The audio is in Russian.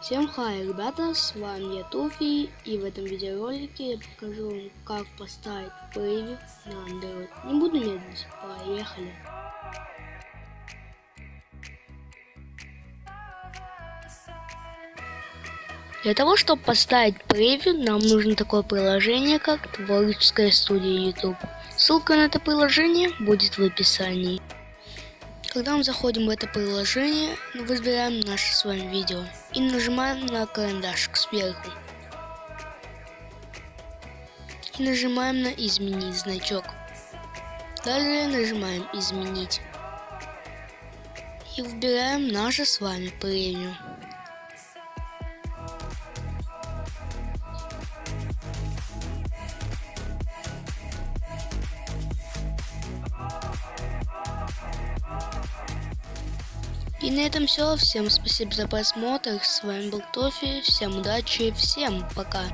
Всем хай, ребята, с вами я Туфи, и в этом видеоролике я покажу вам, как поставить превью на Android. Не буду медлить, поехали. Для того, чтобы поставить превью, нам нужно такое приложение, как Творческая студия YouTube. Ссылка на это приложение будет в описании. Когда мы заходим в это приложение, выбираем наше с вами видео и нажимаем на карандашик сверху. И нажимаем на изменить значок. Далее нажимаем изменить. И выбираем наше с вами премиум. И на этом все. Всем спасибо за просмотр. С вами был Тофи. Всем удачи. Всем пока.